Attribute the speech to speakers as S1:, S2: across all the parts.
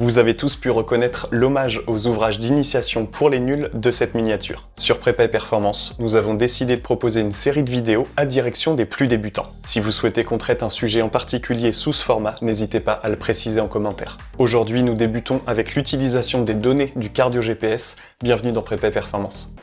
S1: Vous avez tous pu reconnaître l'hommage aux ouvrages d'initiation pour les nuls de cette miniature. Sur Prépa Performance, nous avons décidé de proposer une série de vidéos à direction des plus débutants. Si vous souhaitez qu'on traite un sujet en particulier sous ce format, n'hésitez pas à le préciser en commentaire. Aujourd'hui, nous débutons avec l'utilisation des données du cardio GPS. Bienvenue dans Prépa Performance.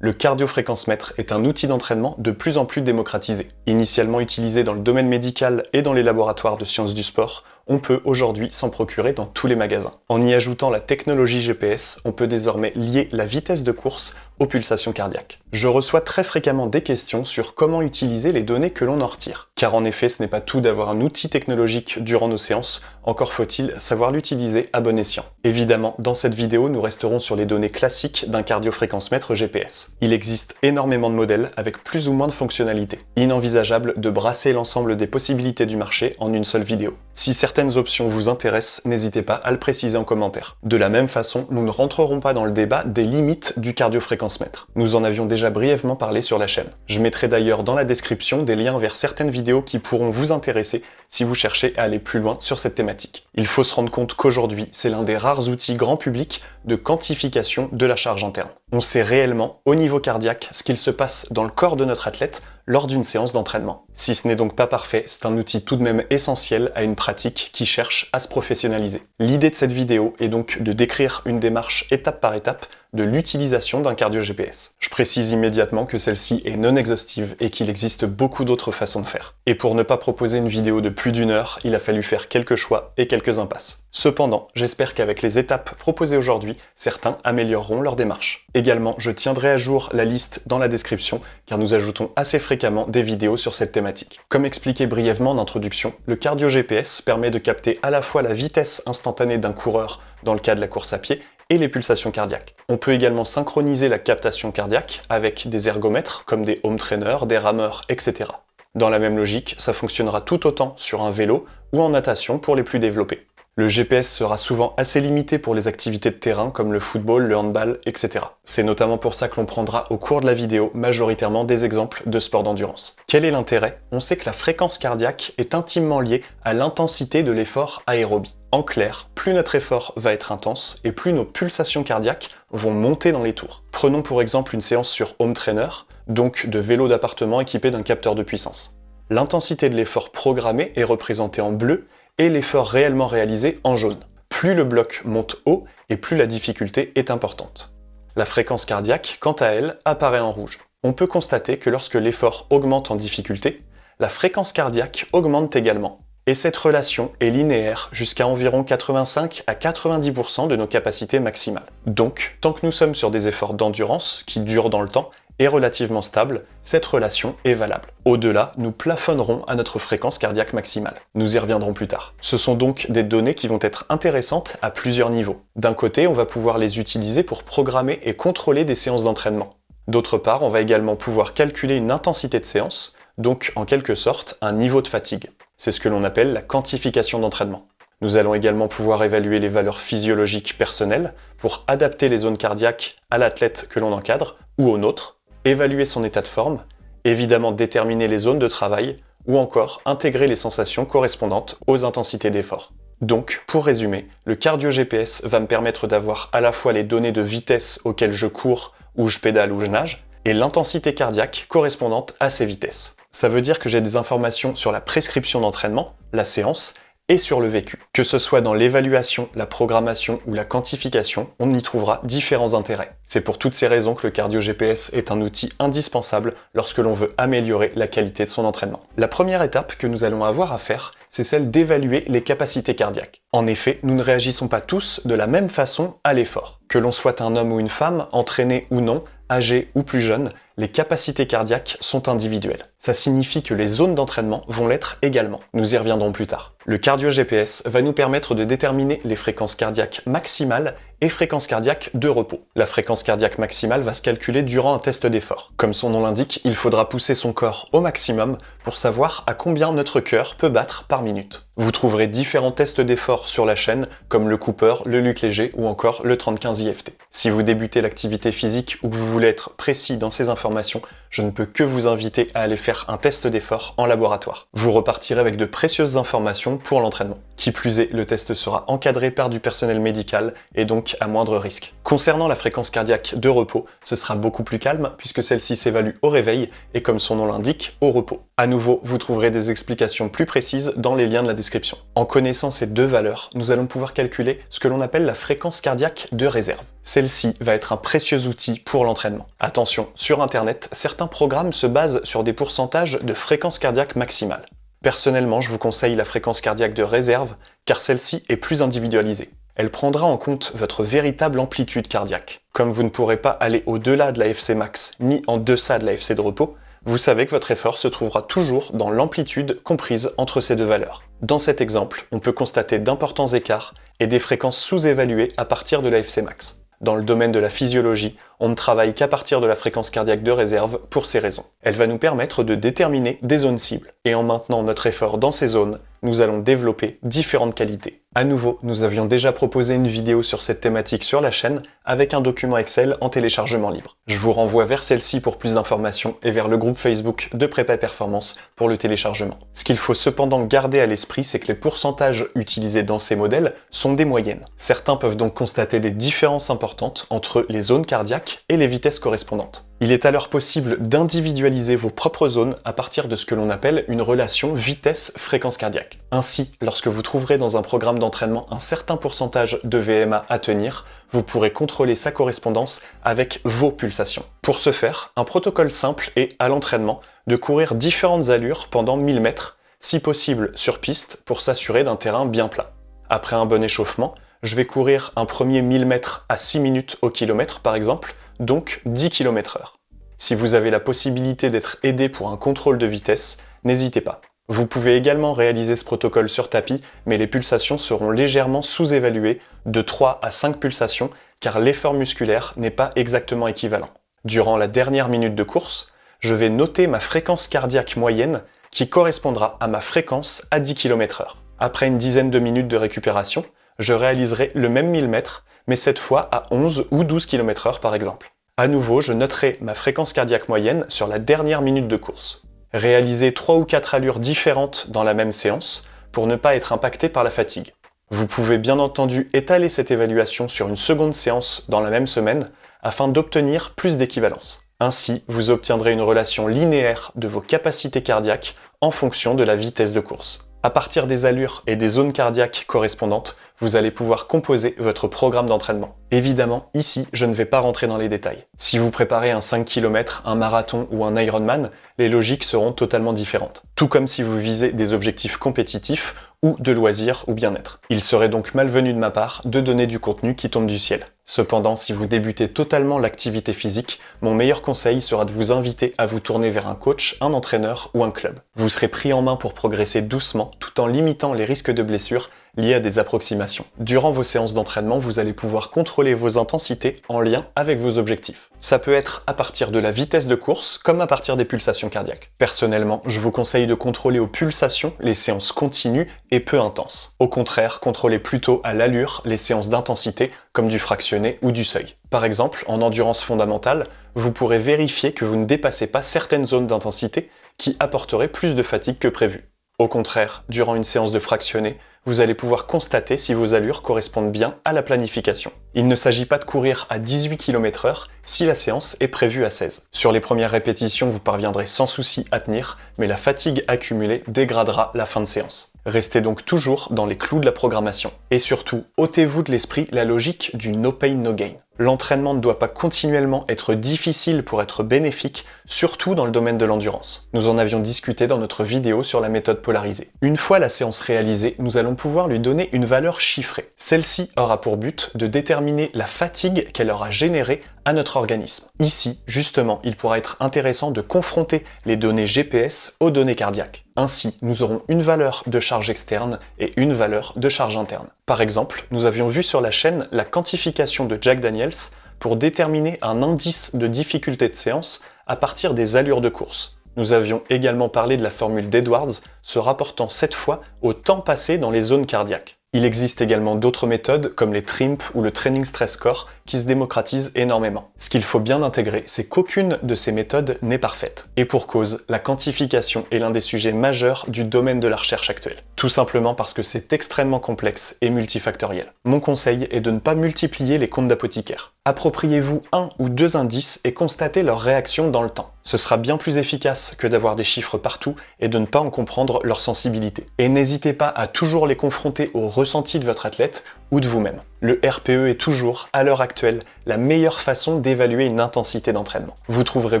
S1: Le cardiofréquencemètre est un outil d'entraînement de plus en plus démocratisé. Initialement utilisé dans le domaine médical et dans les laboratoires de sciences du sport, on peut aujourd'hui s'en procurer dans tous les magasins. En y ajoutant la technologie GPS, on peut désormais lier la vitesse de course aux pulsations cardiaques. Je reçois très fréquemment des questions sur comment utiliser les données que l'on en retire. Car en effet, ce n'est pas tout d'avoir un outil technologique durant nos séances, encore faut-il savoir l'utiliser à bon escient. Évidemment, dans cette vidéo, nous resterons sur les données classiques d'un cardiofréquencemètre GPS. Il existe énormément de modèles avec plus ou moins de fonctionnalités. Inenvisageable de brasser l'ensemble des possibilités du marché en une seule vidéo. Si certaines options vous intéressent, n'hésitez pas à le préciser en commentaire. De la même façon, nous ne rentrerons pas dans le débat des limites du cardiofréquencemètre. Nous en avions déjà brièvement parlé sur la chaîne. Je mettrai d'ailleurs dans la description des liens vers certaines vidéos qui pourront vous intéresser si vous cherchez à aller plus loin sur cette thématique. Il faut se rendre compte qu'aujourd'hui, c'est l'un des rares outils grand public de quantification de la charge interne. On sait réellement, au niveau cardiaque, ce qu'il se passe dans le corps de notre athlète lors d'une séance d'entraînement. Si ce n'est donc pas parfait, c'est un outil tout de même essentiel à une pratique qui cherche à se professionnaliser. L'idée de cette vidéo est donc de décrire une démarche étape par étape de l'utilisation d'un cardio GPS. Je précise immédiatement que celle-ci est non exhaustive et qu'il existe beaucoup d'autres façons de faire. Et pour ne pas proposer une vidéo de plus d'une heure, il a fallu faire quelques choix et quelques impasses. Cependant, j'espère qu'avec les étapes proposées aujourd'hui, certains amélioreront leur démarche. Également, je tiendrai à jour la liste dans la description, car nous ajoutons assez fréquemment des vidéos sur cette thématique. Comme expliqué brièvement en introduction, le cardio GPS permet de capter à la fois la vitesse instantanée d'un coureur dans le cas de la course à pied et les pulsations cardiaques. On peut également synchroniser la captation cardiaque avec des ergomètres comme des home trainers, des rameurs, etc. Dans la même logique, ça fonctionnera tout autant sur un vélo ou en natation pour les plus développés. Le GPS sera souvent assez limité pour les activités de terrain comme le football, le handball, etc. C'est notamment pour ça que l'on prendra au cours de la vidéo majoritairement des exemples de sport d'endurance. Quel est l'intérêt? On sait que la fréquence cardiaque est intimement liée à l'intensité de l'effort aérobie. En clair, plus notre effort va être intense et plus nos pulsations cardiaques vont monter dans les tours. Prenons pour exemple une séance sur home trainer, donc de vélo d'appartement équipé d'un capteur de puissance. L'intensité de l'effort programmé est représentée en bleu et l'effort réellement réalisé en jaune. Plus le bloc monte haut et plus la difficulté est importante. La fréquence cardiaque, quant à elle, apparaît en rouge. On peut constater que lorsque l'effort augmente en difficulté, la fréquence cardiaque augmente également. Et cette relation est linéaire jusqu'à environ 85 à 90% de nos capacités maximales. Donc, tant que nous sommes sur des efforts d'endurance qui durent dans le temps, est relativement stable, cette relation est valable. Au-delà, nous plafonnerons à notre fréquence cardiaque maximale. Nous y reviendrons plus tard. Ce sont donc des données qui vont être intéressantes à plusieurs niveaux. D'un côté, on va pouvoir les utiliser pour programmer et contrôler des séances d'entraînement. D'autre part, on va également pouvoir calculer une intensité de séance, donc en quelque sorte un niveau de fatigue. C'est ce que l'on appelle la quantification d'entraînement. Nous allons également pouvoir évaluer les valeurs physiologiques personnelles pour adapter les zones cardiaques à l'athlète que l'on encadre ou au nôtre, évaluer son état de forme, évidemment déterminer les zones de travail, ou encore intégrer les sensations correspondantes aux intensités d'effort. Donc, pour résumer, le cardio GPS va me permettre d'avoir à la fois les données de vitesse auxquelles je cours, ou je pédale ou je nage, et l'intensité cardiaque correspondante à ces vitesses. Ça veut dire que j'ai des informations sur la prescription d'entraînement, la séance, et sur le vécu. Que ce soit dans l'évaluation, la programmation ou la quantification, on y trouvera différents intérêts. C'est pour toutes ces raisons que le cardio GPS est un outil indispensable lorsque l'on veut améliorer la qualité de son entraînement. La première étape que nous allons avoir à faire, c'est celle d'évaluer les capacités cardiaques. En effet, nous ne réagissons pas tous de la même façon à l'effort. Que l'on soit un homme ou une femme, entraîné ou non, âgé ou plus jeune, les capacités cardiaques sont individuelles. Ça signifie que les zones d'entraînement vont l'être également. Nous y reviendrons plus tard. Le cardio GPS va nous permettre de déterminer les fréquences cardiaques maximales et fréquences cardiaques de repos. La fréquence cardiaque maximale va se calculer durant un test d'effort. Comme son nom l'indique, il faudra pousser son corps au maximum pour savoir à combien notre cœur peut battre par minute. Vous trouverez différents tests d'effort sur la chaîne, comme le Cooper, le Luc Léger ou encore le 35 IFT. Si vous débutez l'activité physique ou que vous voulez être précis dans ces informations, formation je ne peux que vous inviter à aller faire un test d'effort en laboratoire. Vous repartirez avec de précieuses informations pour l'entraînement. Qui plus est, le test sera encadré par du personnel médical et donc à moindre risque. Concernant la fréquence cardiaque de repos, ce sera beaucoup plus calme puisque celle-ci s'évalue au réveil et comme son nom l'indique, au repos. À nouveau, vous trouverez des explications plus précises dans les liens de la description. En connaissant ces deux valeurs, nous allons pouvoir calculer ce que l'on appelle la fréquence cardiaque de réserve. Celle-ci va être un précieux outil pour l'entraînement. Attention, sur internet, certains programmes se basent sur des pourcentages de fréquence cardiaque maximale. Personnellement, je vous conseille la fréquence cardiaque de réserve, car celle-ci est plus individualisée. Elle prendra en compte votre véritable amplitude cardiaque. Comme vous ne pourrez pas aller au-delà de la FC max, ni en deçà de la FC de repos, vous savez que votre effort se trouvera toujours dans l'amplitude comprise entre ces deux valeurs. Dans cet exemple, on peut constater d'importants écarts et des fréquences sous-évaluées à partir de la FC max. Dans le domaine de la physiologie, on ne travaille qu'à partir de la fréquence cardiaque de réserve pour ces raisons. Elle va nous permettre de déterminer des zones cibles. Et en maintenant notre effort dans ces zones, nous allons développer différentes qualités. À nouveau, nous avions déjà proposé une vidéo sur cette thématique sur la chaîne avec un document Excel en téléchargement libre. Je vous renvoie vers celle-ci pour plus d'informations et vers le groupe Facebook de Prépa Performance pour le téléchargement. Ce qu'il faut cependant garder à l'esprit, c'est que les pourcentages utilisés dans ces modèles sont des moyennes. Certains peuvent donc constater des différences importantes entre les zones cardiaques et les vitesses correspondantes. Il est alors possible d'individualiser vos propres zones à partir de ce que l'on appelle une relation vitesse-fréquence cardiaque. Ainsi, lorsque vous trouverez dans un programme d'entraînement un certain pourcentage de VMA à tenir, vous pourrez contrôler sa correspondance avec vos pulsations. Pour ce faire, un protocole simple est, à l'entraînement, de courir différentes allures pendant 1000 mètres, si possible sur piste pour s'assurer d'un terrain bien plat. Après un bon échauffement, je vais courir un premier 1000 mètres à 6 minutes au kilomètre par exemple, donc 10 km h Si vous avez la possibilité d'être aidé pour un contrôle de vitesse, n'hésitez pas. Vous pouvez également réaliser ce protocole sur tapis, mais les pulsations seront légèrement sous-évaluées, de 3 à 5 pulsations, car l'effort musculaire n'est pas exactement équivalent. Durant la dernière minute de course, je vais noter ma fréquence cardiaque moyenne qui correspondra à ma fréquence à 10 km h Après une dizaine de minutes de récupération, je réaliserai le même 1000 mètres, mais cette fois à 11 ou 12 km h par exemple. À nouveau, je noterai ma fréquence cardiaque moyenne sur la dernière minute de course. Réaliser 3 ou 4 allures différentes dans la même séance pour ne pas être impacté par la fatigue. Vous pouvez bien entendu étaler cette évaluation sur une seconde séance dans la même semaine afin d'obtenir plus d'équivalence. Ainsi, vous obtiendrez une relation linéaire de vos capacités cardiaques en fonction de la vitesse de course. À partir des allures et des zones cardiaques correspondantes, vous allez pouvoir composer votre programme d'entraînement. Évidemment, ici, je ne vais pas rentrer dans les détails. Si vous préparez un 5 km, un marathon ou un Ironman, les logiques seront totalement différentes. Tout comme si vous visez des objectifs compétitifs ou de loisirs ou bien-être. Il serait donc malvenu de ma part de donner du contenu qui tombe du ciel. Cependant, si vous débutez totalement l'activité physique, mon meilleur conseil sera de vous inviter à vous tourner vers un coach, un entraîneur ou un club. Vous serez pris en main pour progresser doucement tout en limitant les risques de blessures liés à des approximations. Durant vos séances d'entraînement, vous allez pouvoir contrôler vos intensités en lien avec vos objectifs. Ça peut être à partir de la vitesse de course, comme à partir des pulsations cardiaques. Personnellement, je vous conseille de contrôler aux pulsations les séances continues et peu intenses. Au contraire, contrôlez plutôt à l'allure les séances d'intensité, comme du fractionné ou du seuil. Par exemple, en endurance fondamentale, vous pourrez vérifier que vous ne dépassez pas certaines zones d'intensité qui apporteraient plus de fatigue que prévu. Au contraire, durant une séance de fractionné, vous allez pouvoir constater si vos allures correspondent bien à la planification. Il ne s'agit pas de courir à 18 km h si la séance est prévue à 16. Sur les premières répétitions, vous parviendrez sans souci à tenir, mais la fatigue accumulée dégradera la fin de séance. Restez donc toujours dans les clous de la programmation. Et surtout, ôtez-vous de l'esprit la logique du no pain no gain. L'entraînement ne doit pas continuellement être difficile pour être bénéfique, surtout dans le domaine de l'endurance. Nous en avions discuté dans notre vidéo sur la méthode polarisée. Une fois la séance réalisée, nous allons pouvoir lui donner une valeur chiffrée. Celle-ci aura pour but de déterminer la fatigue qu'elle aura générée à notre organisme. Ici, justement, il pourra être intéressant de confronter les données GPS aux données cardiaques. Ainsi, nous aurons une valeur de charge externe et une valeur de charge interne. Par exemple, nous avions vu sur la chaîne la quantification de Jack Daniels pour déterminer un indice de difficulté de séance à partir des allures de course. Nous avions également parlé de la formule d'Edwards, se rapportant cette fois au temps passé dans les zones cardiaques. Il existe également d'autres méthodes comme les TRIMP ou le Training Stress Core qui se démocratisent énormément. Ce qu'il faut bien intégrer, c'est qu'aucune de ces méthodes n'est parfaite. Et pour cause, la quantification est l'un des sujets majeurs du domaine de la recherche actuelle. Tout simplement parce que c'est extrêmement complexe et multifactoriel. Mon conseil est de ne pas multiplier les comptes d'apothicaire. Appropriez-vous un ou deux indices et constatez leur réaction dans le temps. Ce sera bien plus efficace que d'avoir des chiffres partout et de ne pas en comprendre leur sensibilité. Et n'hésitez pas à toujours les confronter au ressenti de votre athlète ou de vous-même. Le RPE est toujours, à l'heure actuelle, la meilleure façon d'évaluer une intensité d'entraînement. Vous trouverez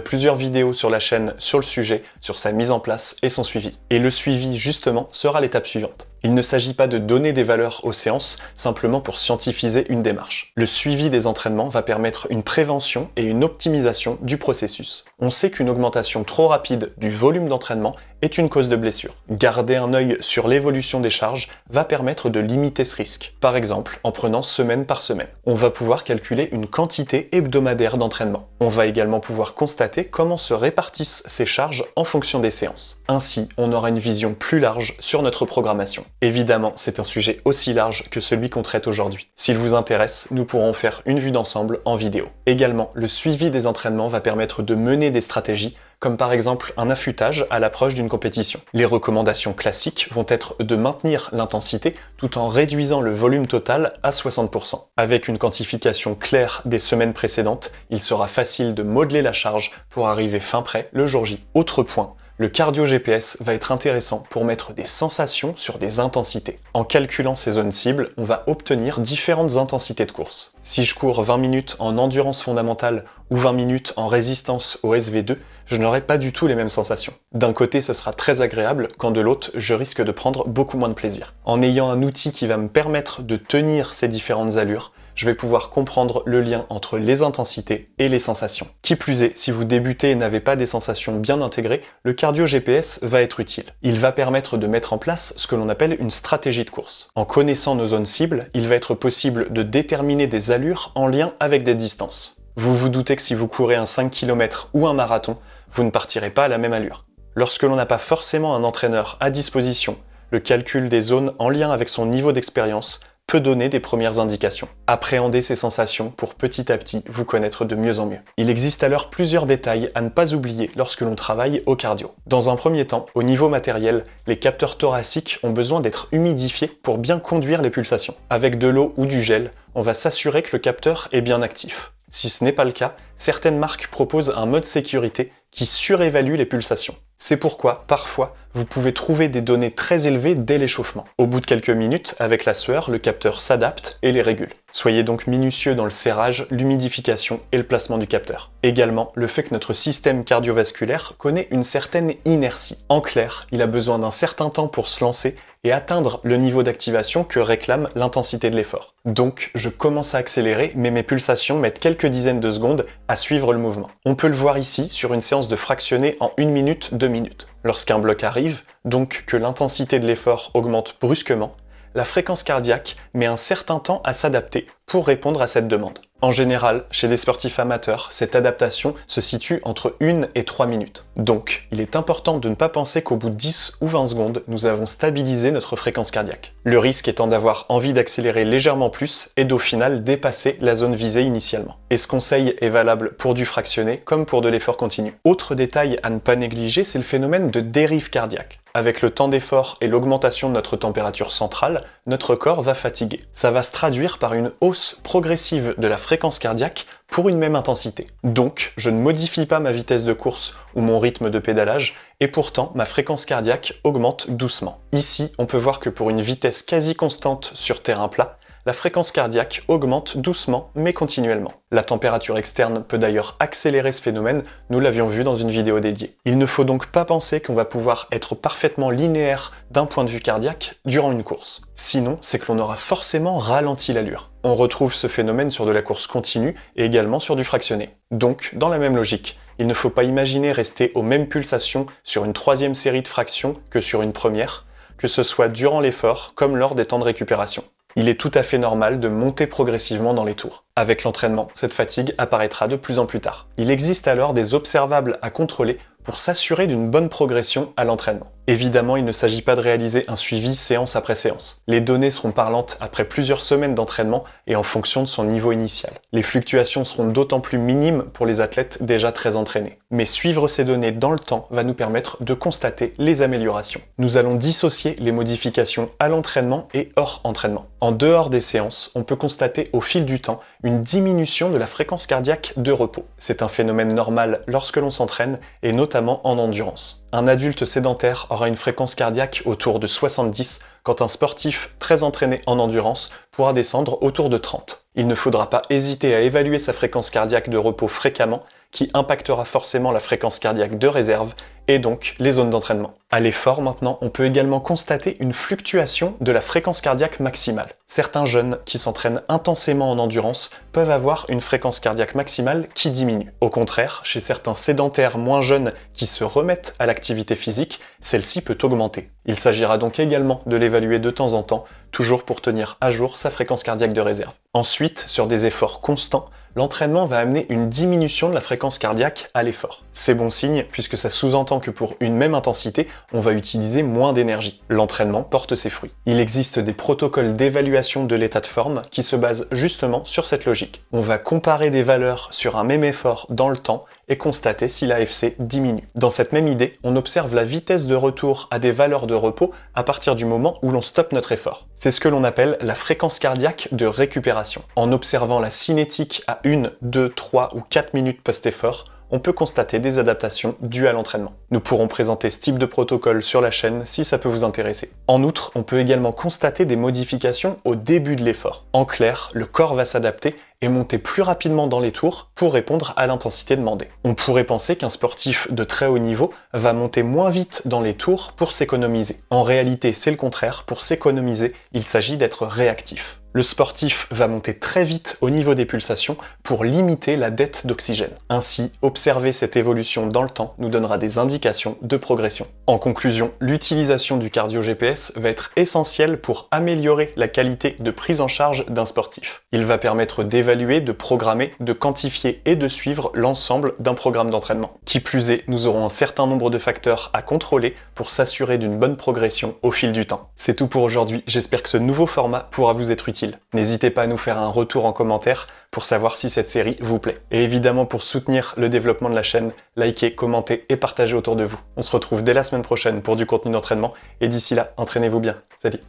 S1: plusieurs vidéos sur la chaîne sur le sujet, sur sa mise en place et son suivi. Et le suivi, justement, sera l'étape suivante. Il ne s'agit pas de donner des valeurs aux séances simplement pour scientifiser une démarche. Le suivi des entraînements va permettre une prévention et une optimisation du processus. On sait qu'une augmentation trop rapide du volume d'entraînement est une cause de blessure. Garder un œil sur l'évolution des charges va permettre de limiter ce risque. Par exemple, en prenant semaine par semaine. On va pouvoir calculer une quantité hebdomadaire d'entraînement. On va également pouvoir constater comment se répartissent ces charges en fonction des séances. Ainsi, on aura une vision plus large sur notre programmation. Évidemment, c'est un sujet aussi large que celui qu'on traite aujourd'hui. S'il vous intéresse, nous pourrons faire une vue d'ensemble en vidéo. Également, le suivi des entraînements va permettre de mener des stratégies comme par exemple un affûtage à l'approche d'une compétition. Les recommandations classiques vont être de maintenir l'intensité tout en réduisant le volume total à 60%. Avec une quantification claire des semaines précédentes, il sera facile de modeler la charge pour arriver fin prêt le jour J. Autre point, le cardio GPS va être intéressant pour mettre des sensations sur des intensités. En calculant ces zones cibles, on va obtenir différentes intensités de course. Si je cours 20 minutes en endurance fondamentale ou 20 minutes en résistance au SV2, je n'aurai pas du tout les mêmes sensations. D'un côté, ce sera très agréable, quand de l'autre, je risque de prendre beaucoup moins de plaisir. En ayant un outil qui va me permettre de tenir ces différentes allures, je vais pouvoir comprendre le lien entre les intensités et les sensations. Qui plus est, si vous débutez et n'avez pas des sensations bien intégrées, le cardio GPS va être utile. Il va permettre de mettre en place ce que l'on appelle une stratégie de course. En connaissant nos zones cibles, il va être possible de déterminer des allures en lien avec des distances. Vous vous doutez que si vous courez un 5 km ou un marathon, vous ne partirez pas à la même allure. Lorsque l'on n'a pas forcément un entraîneur à disposition, le calcul des zones en lien avec son niveau d'expérience peut donner des premières indications. Appréhendez ces sensations pour petit à petit vous connaître de mieux en mieux. Il existe alors plusieurs détails à ne pas oublier lorsque l'on travaille au cardio. Dans un premier temps, au niveau matériel, les capteurs thoraciques ont besoin d'être humidifiés pour bien conduire les pulsations. Avec de l'eau ou du gel, on va s'assurer que le capteur est bien actif. Si ce n'est pas le cas, certaines marques proposent un mode sécurité qui surévalue les pulsations. C'est pourquoi, parfois, vous pouvez trouver des données très élevées dès l'échauffement. Au bout de quelques minutes, avec la sueur, le capteur s'adapte et les régule. Soyez donc minutieux dans le serrage, l'humidification et le placement du capteur. Également, le fait que notre système cardiovasculaire connaît une certaine inertie. En clair, il a besoin d'un certain temps pour se lancer et atteindre le niveau d'activation que réclame l'intensité de l'effort. Donc, je commence à accélérer, mais mes pulsations mettent quelques dizaines de secondes à suivre le mouvement. On peut le voir ici sur une séance de fractionné en 1 minute, 2 minutes. Lorsqu'un bloc arrive, donc que l'intensité de l'effort augmente brusquement, la fréquence cardiaque met un certain temps à s'adapter pour répondre à cette demande. En général, chez des sportifs amateurs, cette adaptation se situe entre 1 et 3 minutes. Donc, il est important de ne pas penser qu'au bout de 10 ou 20 secondes, nous avons stabilisé notre fréquence cardiaque. Le risque étant d'avoir envie d'accélérer légèrement plus et d'au final dépasser la zone visée initialement. Et ce conseil est valable pour du fractionné comme pour de l'effort continu? Autre détail à ne pas négliger, c'est le phénomène de dérive cardiaque. Avec le temps d'effort et l'augmentation de notre température centrale, notre corps va fatiguer. Ça va se traduire par une hausse progressive de la fréquence cardiaque pour une même intensité. Donc, je ne modifie pas ma vitesse de course ou mon rythme de pédalage, et pourtant ma fréquence cardiaque augmente doucement. Ici, on peut voir que pour une vitesse quasi constante sur terrain plat, la fréquence cardiaque augmente doucement mais continuellement. La température externe peut d'ailleurs accélérer ce phénomène, nous l'avions vu dans une vidéo dédiée. Il ne faut donc pas penser qu'on va pouvoir être parfaitement linéaire d'un point de vue cardiaque durant une course. Sinon, c'est que l'on aura forcément ralenti l'allure. On retrouve ce phénomène sur de la course continue et également sur du fractionné. Donc, dans la même logique, il ne faut pas imaginer rester aux mêmes pulsations sur une troisième série de fractions que sur une première, que ce soit durant l'effort comme lors des temps de récupération il est tout à fait normal de monter progressivement dans les tours. Avec l'entraînement, cette fatigue apparaîtra de plus en plus tard. Il existe alors des observables à contrôler pour s'assurer d'une bonne progression à l'entraînement. Évidemment, il ne s'agit pas de réaliser un suivi séance après séance. Les données seront parlantes après plusieurs semaines d'entraînement et en fonction de son niveau initial. Les fluctuations seront d'autant plus minimes pour les athlètes déjà très entraînés. Mais suivre ces données dans le temps va nous permettre de constater les améliorations. Nous allons dissocier les modifications à l'entraînement et hors entraînement. En dehors des séances, on peut constater au fil du temps une diminution de la fréquence cardiaque de repos. C'est un phénomène normal lorsque l'on s'entraîne et notamment en endurance. Un adulte sédentaire aura une fréquence cardiaque autour de 70, quand un sportif très entraîné en endurance pourra descendre autour de 30. Il ne faudra pas hésiter à évaluer sa fréquence cardiaque de repos fréquemment, qui impactera forcément la fréquence cardiaque de réserve et donc les zones d'entraînement. À l'effort maintenant, on peut également constater une fluctuation de la fréquence cardiaque maximale. Certains jeunes qui s'entraînent intensément en endurance peuvent avoir une fréquence cardiaque maximale qui diminue. Au contraire, chez certains sédentaires moins jeunes qui se remettent à l'activité physique, celle-ci peut augmenter. Il s'agira donc également de l'évaluer de temps en temps, toujours pour tenir à jour sa fréquence cardiaque de réserve. Ensuite, sur des efforts constants, l'entraînement va amener une diminution de la fréquence cardiaque à l'effort. C'est bon signe puisque ça sous-entend que pour une même intensité, on va utiliser moins d'énergie. L'entraînement porte ses fruits. Il existe des protocoles d'évaluation de l'état de forme qui se basent justement sur cette logique. On va comparer des valeurs sur un même effort dans le temps et constater si l'AFC diminue. Dans cette même idée, on observe la vitesse de retour à des valeurs de repos à partir du moment où l'on stoppe notre effort. C'est ce que l'on appelle la fréquence cardiaque de récupération. En observant la cinétique à 1, 2, 3 ou 4 minutes post-effort, on peut constater des adaptations dues à l'entraînement. Nous pourrons présenter ce type de protocole sur la chaîne si ça peut vous intéresser. En outre, on peut également constater des modifications au début de l'effort. En clair, le corps va s'adapter et monter plus rapidement dans les tours pour répondre à l'intensité demandée. On pourrait penser qu'un sportif de très haut niveau va monter moins vite dans les tours pour s'économiser. En réalité, c'est le contraire, pour s'économiser, il s'agit d'être réactif le sportif va monter très vite au niveau des pulsations pour limiter la dette d'oxygène. Ainsi, observer cette évolution dans le temps nous donnera des indications de progression. En conclusion, l'utilisation du cardio GPS va être essentielle pour améliorer la qualité de prise en charge d'un sportif. Il va permettre d'évaluer, de programmer, de quantifier et de suivre l'ensemble d'un programme d'entraînement. Qui plus est, nous aurons un certain nombre de facteurs à contrôler pour s'assurer d'une bonne progression au fil du temps. C'est tout pour aujourd'hui, j'espère que ce nouveau format pourra vous être utile. N'hésitez pas à nous faire un retour en commentaire pour savoir si cette série vous plaît. Et évidemment, pour soutenir le développement de la chaîne, likez, commentez et partagez autour de vous. On se retrouve dès la semaine prochaine pour du contenu d'entraînement, et d'ici là, entraînez-vous bien. Salut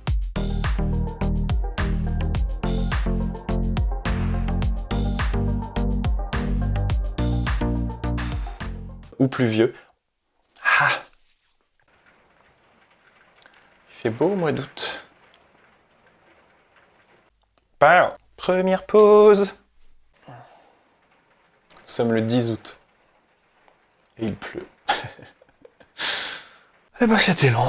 S1: ou plus vieux. Ah Il fait beau au mois d'août. Première pause. Nous sommes le 10 août. Et il pleut. Eh ben c'était long.